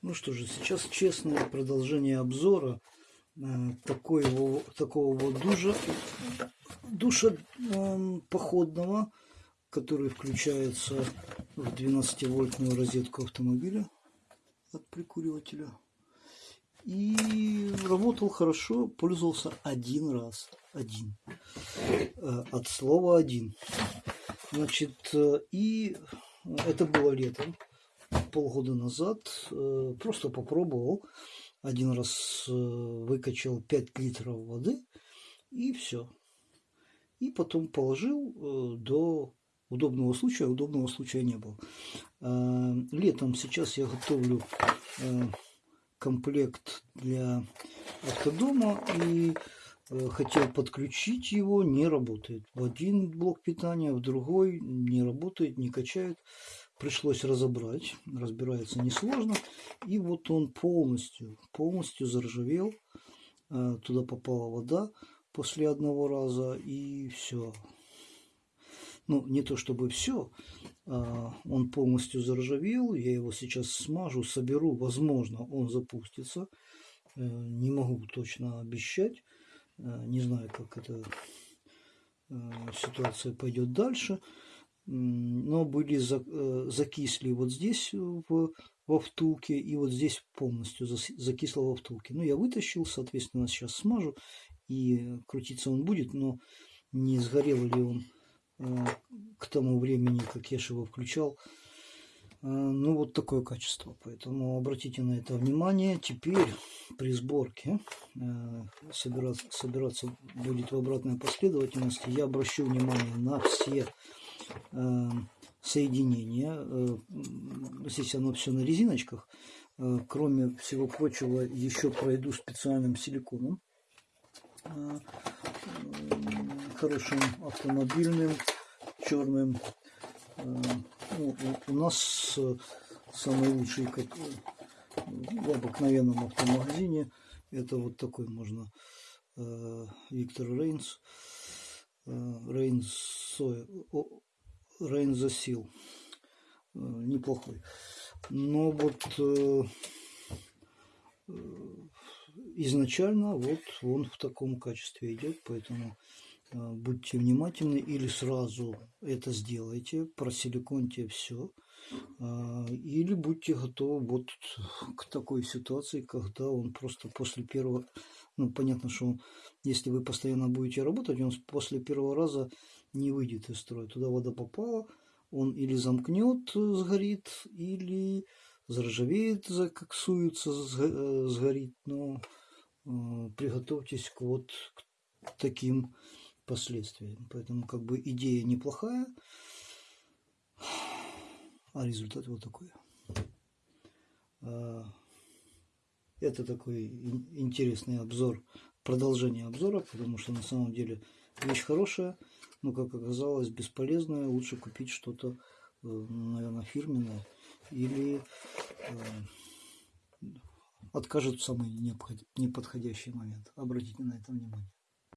Ну что же, сейчас честное продолжение обзора э, такого, такого вот душа, душа э, походного, который включается в 12-вольтную розетку автомобиля от прикуривателя. И работал хорошо, пользовался один раз. Один. Э, от слова один. Значит, э, и это было летом полгода назад э, просто попробовал. Один раз э, выкачал 5 литров воды и все. И потом положил э, до удобного случая. Удобного случая не было. Летом сейчас я готовлю комплект для автодома и хотел подключить его, не работает. В один блок питания, в другой не работает, не качает пришлось разобрать. Разбирается несложно. И вот он полностью, полностью заржавел. Э, туда попала вода после одного раза и все. Ну, не то чтобы все, а он полностью заржавел, я его сейчас смажу, соберу, возможно, он запустится. Э, не могу точно обещать, э, не знаю, как эта ситуация пойдет дальше но были э, закисли вот здесь в, во втулке и вот здесь полностью закисло во втулке. Ну, я вытащил, соответственно, сейчас смажу и крутиться он будет, но не сгорел ли он э, к тому времени, как я его включал. Э, ну, вот такое качество. Поэтому обратите на это внимание. Теперь при сборке собираться, собираться будет в обратной последовательности. Я обращу внимание на все Э, соединения. Э, здесь оно все на резиночках. Э, кроме всего прочего, еще пройду специальным силиконом. Хорошим автомобильным, черным. Ну, у нас самый лучший как в обыкновенном автомагазине. Это вот такой можно Виктор Рейнс. Рейнс Рейнзасил. Э, неплохой. Но вот э, э, изначально вот он в таком качестве идет, поэтому будьте внимательны или сразу это сделайте, просиликоньте все, или будьте готовы вот к такой ситуации, когда он просто после первого, ну понятно, что он, если вы постоянно будете работать, он после первого раза не выйдет из строя. Туда вода попала, он или замкнет, сгорит, или заржавеет, закоксуется, э, сгорит. Но э, приготовьтесь к вот к таким последствиям. Поэтому как бы идея неплохая, а результат вот такой. А, это такой интересный обзор, продолжение обзора, потому что на самом деле вещь хорошая но, как оказалось, бесполезное. Лучше купить что-то, э, наверное, фирменное или откажет в самый неподходящий момент. Обратите на это внимание.